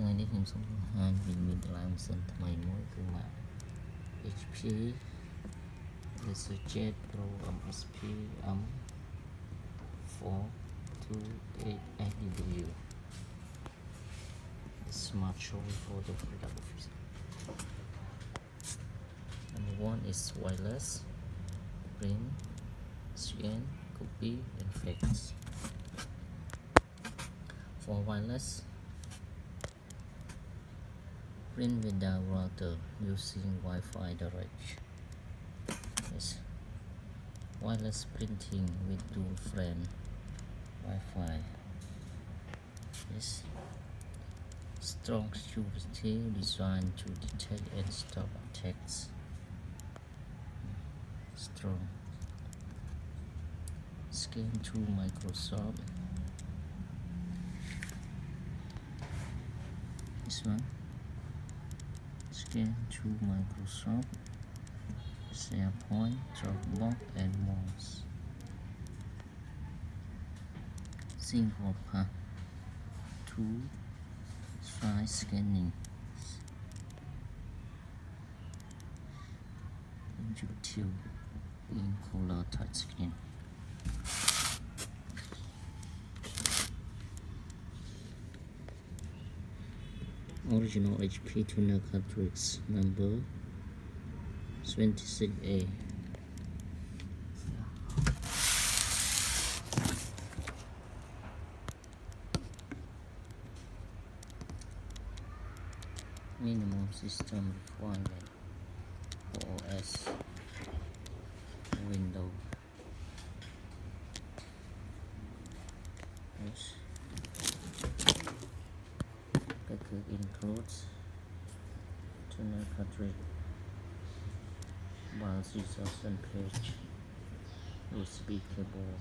ថ្ងៃនេះខ្ញុំសូមបង្ហាញពីមានតម្លៃម៉ាស៊ីនថ្មីមួយគឺ Mac HP Resurgent Pro MFP M428SW Smart Choice for the product officer Number one is wireless print scan copy and fax for wireless print without router using Wi-Fi direct. Yes. Wireless printing with dual frame Wi-Fi. Yes. Strong security designed to detect and stop attacks. Strong. Scan to Microsoft. This one scan to Microsoft, SharePoint, Dropbox, and more. Single path to file scanning. YouTube in color touchscreen. Original HP toner cartridge number 26A minimum system requirement includes cartridge one 3000 page. USB cable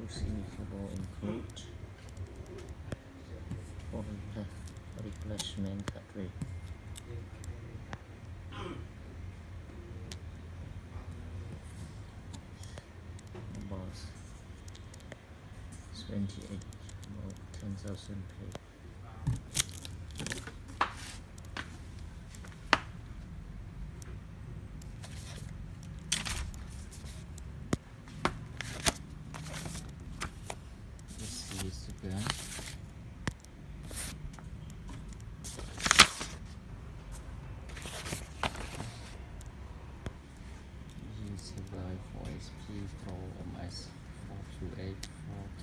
USB cable include for replacement cartridge box 28 about 10,000 page This is the gun. Guy for SP Pro MS 428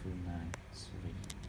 429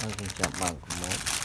那是小满，可能。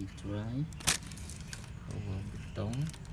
Một drive over button and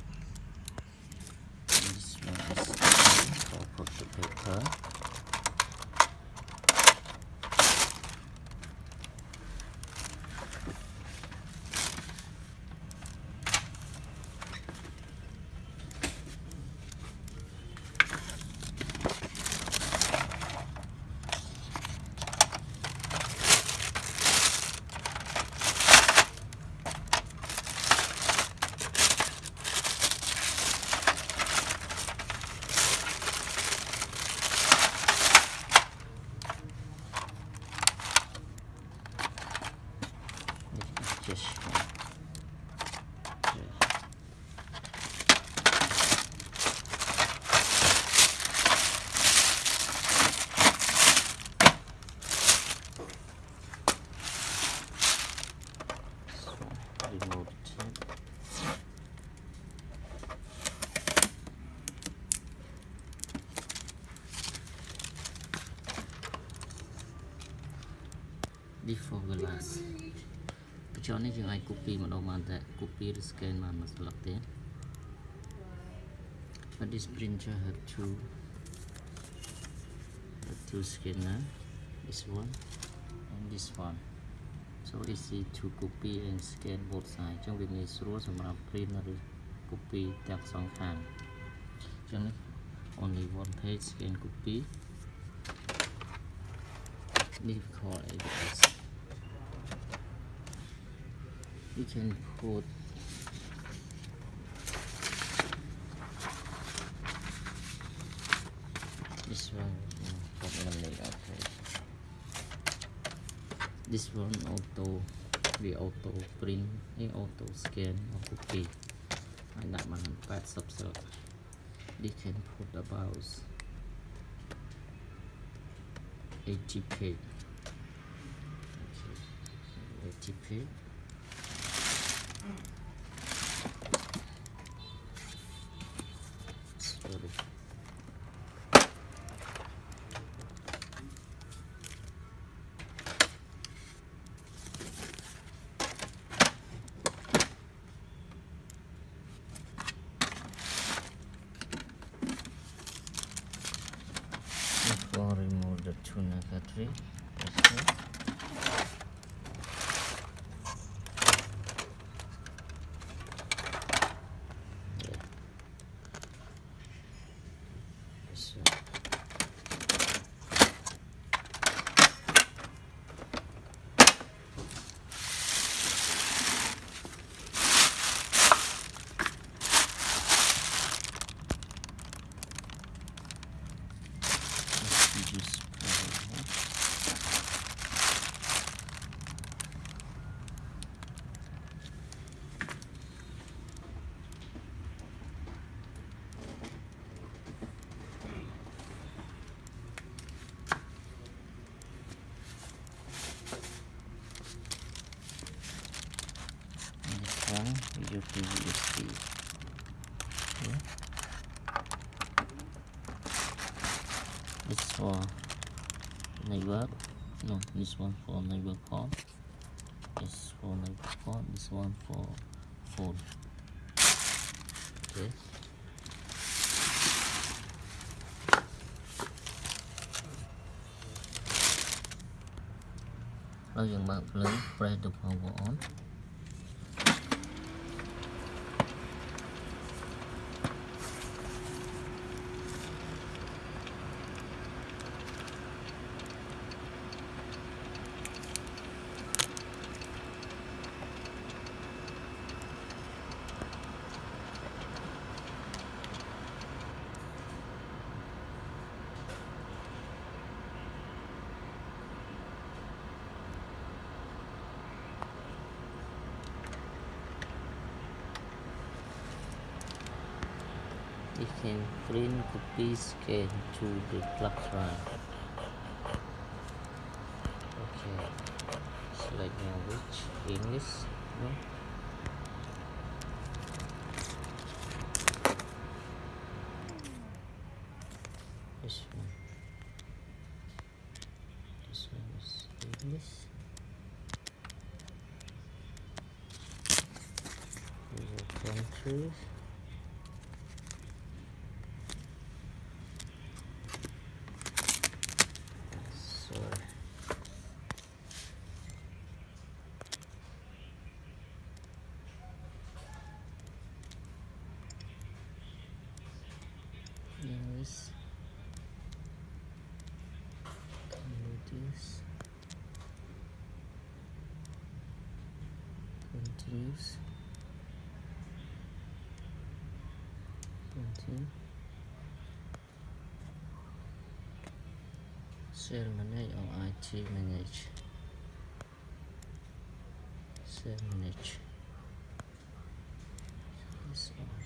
យើងអាច copy ម្ដងបានតែ copy ឬ scan បានមួយស្លឹកទេ but this printer have two have two scanner this one and this one so easy to copy and scan both side អញ្ចឹងវាងាយស្រួលសម្រាប់ print ឬ copy ទាំងសងខាងអញ្ចឹងនេះ only one page scan copy នេះ call ABS you can put this one for eliminate Okay. this one auto the auto print a auto scan auto pay. And that one bad subset they can put about 80k okay. 80k use the USB. Okay. This for neighbor. No, this one for neighbor call. This for neighbor call. This one for phone. Okay. Rồi dừng bật lên press the power on. can print the piece can to the plug run. Okay. Select which? English? No? this one. This one is English. These countries. Shell manage or IT manage. Shell manage. This one.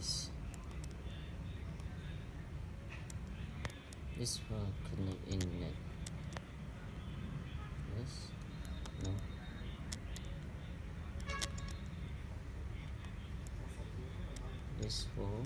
This. This will connect internet. Yes? No? This will